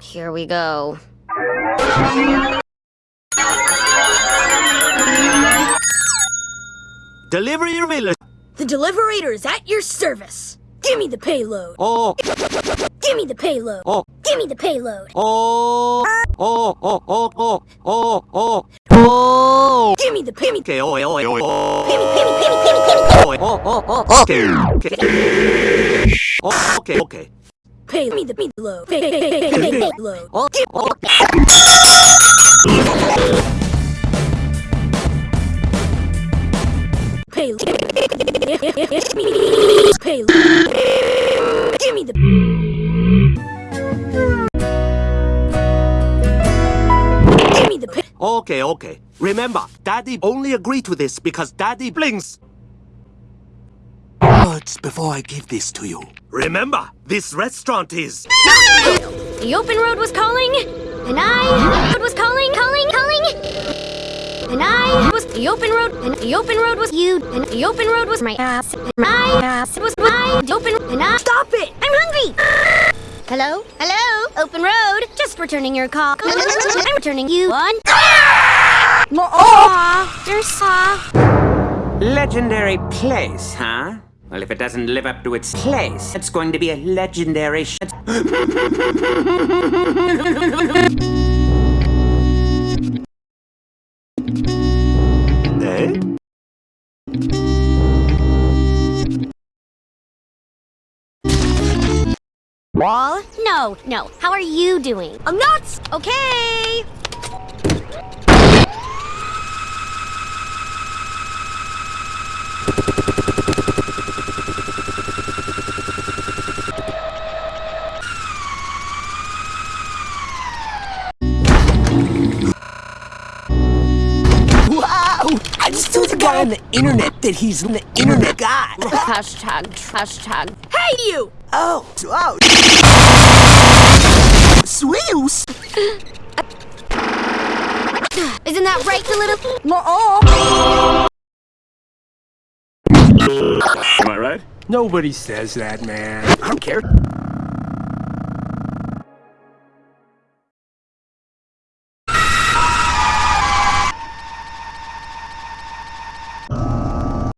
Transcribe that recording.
Here we go. Delivery village. The Deliverator is at your service. Give me the payload. Oh, Give me the payload. oh, Give me the payload. oh, oh, oh, oh, oh, oh, oh, oh. Give me the pay. Okay, oh, oh, oh, oh. Oh, oh, oh, oh. Okay, okay. Oh, okay, okay. Pay me the me the load. Pay, pay, pay, pay, pay, pay. Oh, oh. Pay. Pay. Give me the. Give me the. Okay, okay. Remember, Daddy only agreed to this because Daddy blinks. Words before I give this to you. Remember, this restaurant is. The open road was calling, and I road was calling, calling, calling. And I was the open road, and the open road was you, and the open road was my ass, and my ass was my the open, and I Stop it! I'm hungry. Hello, hello, open road. Just returning your call. I'm returning you one. Aw, you're saw. Legendary place, huh? Well, if it doesn't live up to its place, it's going to be a legendary sh- Eh? Wall? No, no. How are you doing? I'm not. Okay. I just told the guy on the internet that he's an internet guy. Hashtag, hashtag. Hey, you! Oh, oh. Sweels! Isn't that right, the little? Am I right? Nobody says that, man. I don't care.